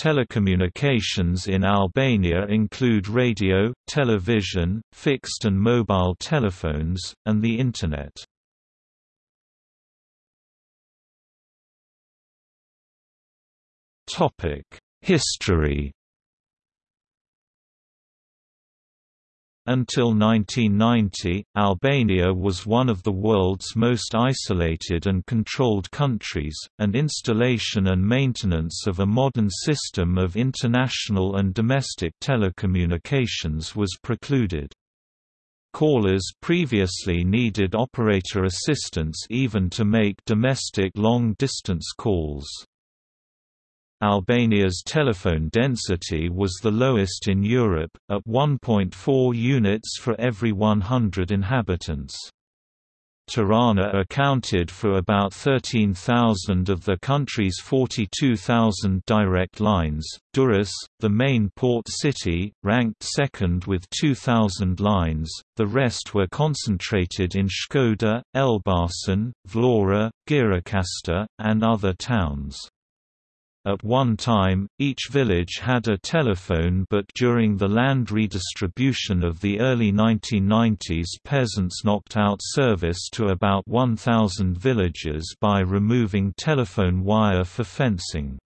Telecommunications in Albania include radio, television, fixed and mobile telephones, and the Internet. History Until 1990, Albania was one of the world's most isolated and controlled countries, and installation and maintenance of a modern system of international and domestic telecommunications was precluded. Callers previously needed operator assistance even to make domestic long-distance calls. Albania's telephone density was the lowest in Europe, at 1.4 units for every 100 inhabitants. Tirana accounted for about 13,000 of the country's 42,000 direct lines. Durrës, the main port city, ranked second with 2,000 lines, the rest were concentrated in Shkodër, Elbasan, Vlora, Gjirokastër, and other towns. At one time, each village had a telephone but during the land redistribution of the early 1990s peasants knocked out service to about 1,000 villages by removing telephone wire for fencing.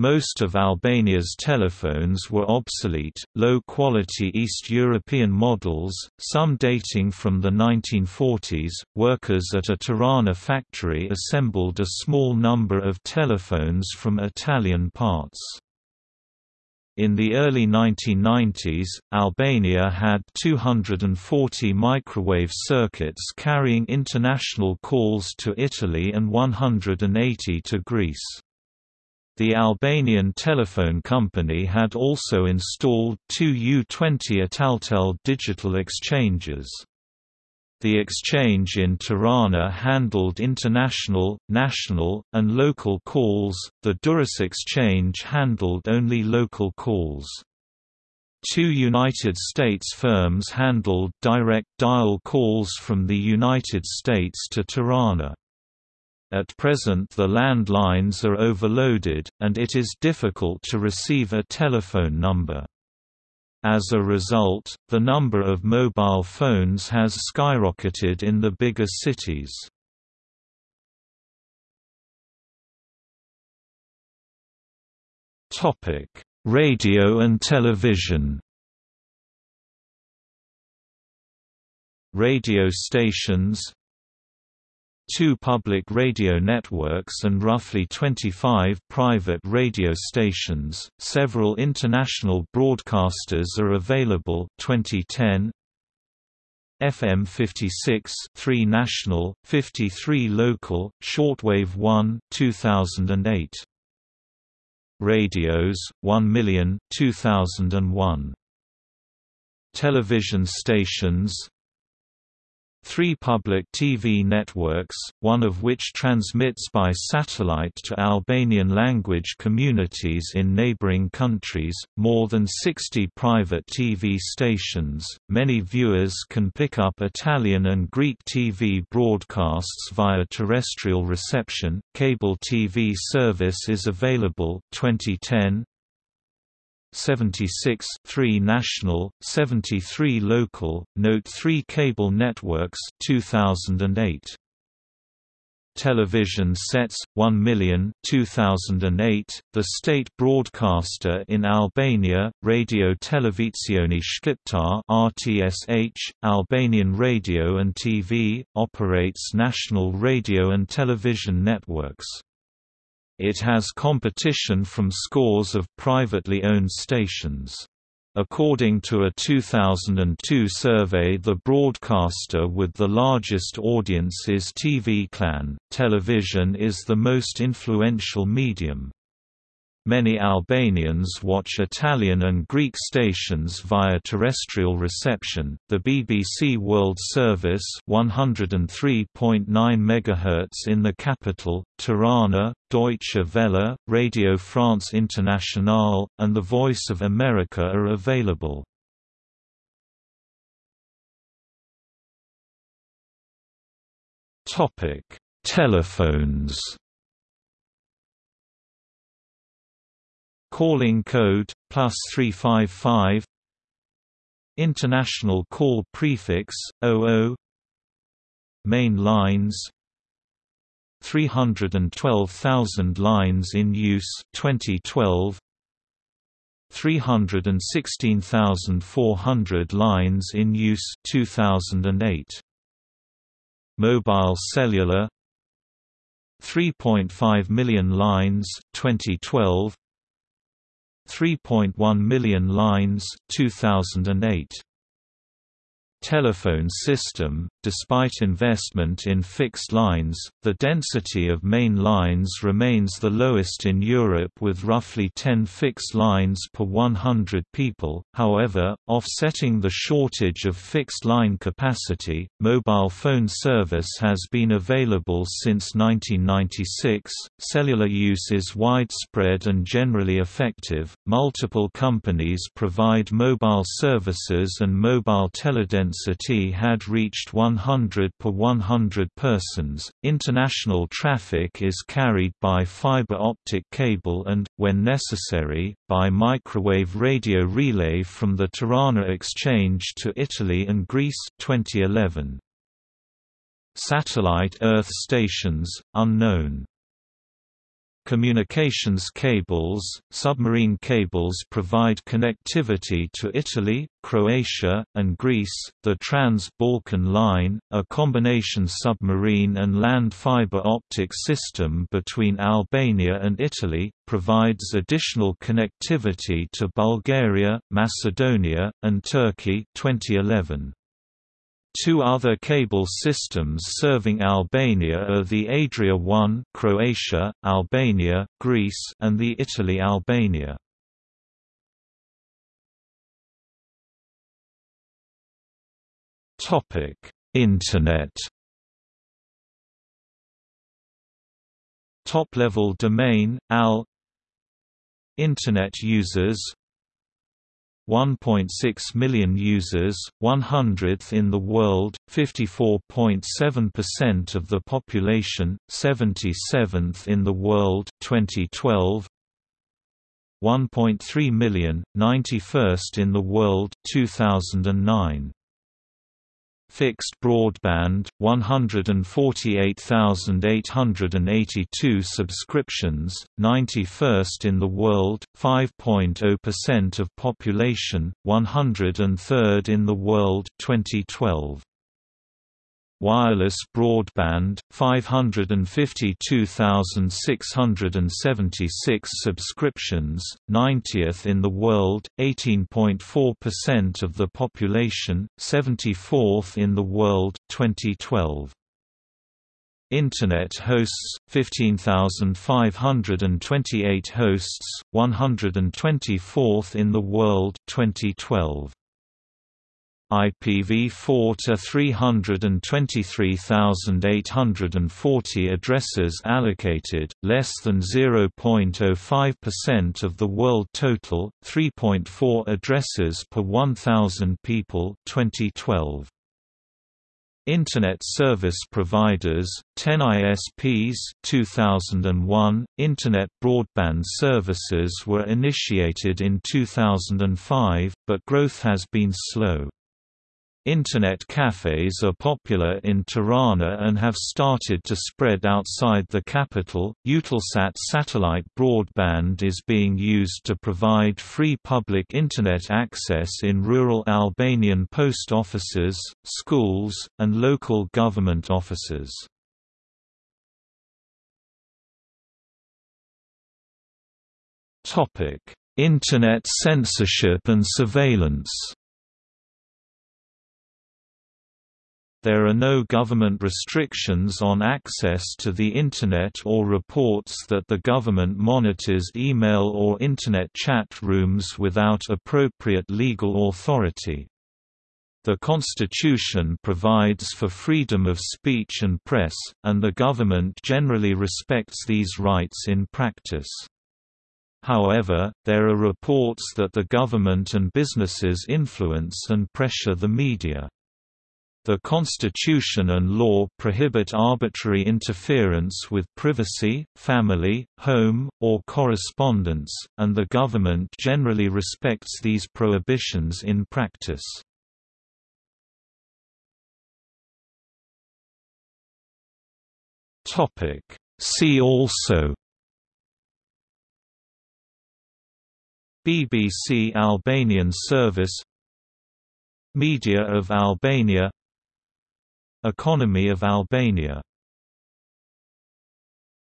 Most of Albania's telephones were obsolete, low-quality East European models, some dating from the 1940s. Workers at a Tirana factory assembled a small number of telephones from Italian parts. In the early 1990s, Albania had 240 microwave circuits carrying international calls to Italy and 180 to Greece. The Albanian telephone company had also installed two U-20 Italtel digital exchanges. The exchange in Tirana handled international, national, and local calls, the Durrës exchange handled only local calls. Two United States firms handled direct dial calls from the United States to Tirana. At present the landlines are overloaded, and it is difficult to receive a telephone number. As a result, the number of mobile phones has skyrocketed in the bigger cities. Radio and television Radio stations two public radio networks and roughly 25 private radio stations. Several international broadcasters are available. 2010 FM 56, 3 national, 53 local, shortwave 1, 2008. Radios 1 million 2001. Television stations Three public TV networks, one of which transmits by satellite to Albanian language communities in neighboring countries, more than 60 private TV stations. Many viewers can pick up Italian and Greek TV broadcasts via terrestrial reception. Cable TV service is available 2010 76 3 national, 73 local, note 3 cable networks 2008. Television sets 1 million 2008 the state broadcaster in Albania Radio Televizione Shqiptare RTSH Albanian Radio and TV operates national radio and television networks it has competition from scores of privately owned stations. According to a 2002 survey the broadcaster with the largest audience is TV Klan. Television is the most influential medium. Many Albanians watch Italian and Greek stations via terrestrial reception. The BBC World Service 103.9 MHz in the capital, Tirana, Deutsche Welle, Radio France Internationale, and The Voice of America are available. Topic: Telephones Calling code, plus 355 International call prefix, 00 Main lines. 312,000 lines in use 2012 316,400 lines in use 2008 Mobile cellular. 3.5 million lines 2012 3.1 million lines 2008 telephone system, despite investment in fixed lines, the density of main lines remains the lowest in Europe with roughly 10 fixed lines per 100 people. However, offsetting the shortage of fixed line capacity, mobile phone service has been available since 1996. Cellular use is widespread and generally effective. Multiple companies provide mobile services and mobile teledensity density had reached 100 per 100 persons. International traffic is carried by fiber optic cable and, when necessary, by microwave radio relay from the Tirana exchange to Italy and Greece 2011. Satellite Earth stations, unknown Communications cables, submarine cables provide connectivity to Italy, Croatia, and Greece. The Trans-Balkan Line, a combination submarine and land fiber optic system between Albania and Italy, provides additional connectivity to Bulgaria, Macedonia, and Turkey 2011. Two other cable systems serving Albania are the Adria 1 Croatia, Albania, Greece and the Italy Albania. Topic: Internet. Top-level domain AL Internet users 1.6 million users, 100th in the world, 54.7% of the population, 77th in the world 2012. 1.3 million, 91st in the world 2009. Fixed broadband, 148,882 subscriptions, 91st in the world, 5.0% of population, 103rd in the world 2012 wireless broadband, 552,676 subscriptions, 90th in the world, 18.4% of the population, 74th in the world 2012. Internet hosts 15,528 hosts 124th in the world 2012 IPv4 to 323,840 addresses allocated, less than 0.05% of the world total, 3.4 addresses per 1,000 people 2012. Internet service providers, 10 ISPs 2001, Internet broadband services were initiated in 2005, but growth has been slow. Internet cafes are popular in Tirana and have started to spread outside the capital. Eutelsat satellite broadband is being used to provide free public Internet access in rural Albanian post offices, schools, and local government offices. Topic: Internet censorship and surveillance There are no government restrictions on access to the Internet or reports that the government monitors email or Internet chat rooms without appropriate legal authority. The Constitution provides for freedom of speech and press, and the government generally respects these rights in practice. However, there are reports that the government and businesses influence and pressure the media. The constitution and law prohibit arbitrary interference with privacy, family, home, or correspondence, and the government generally respects these prohibitions in practice. See also BBC Albanian Service Media of Albania Economy of Albania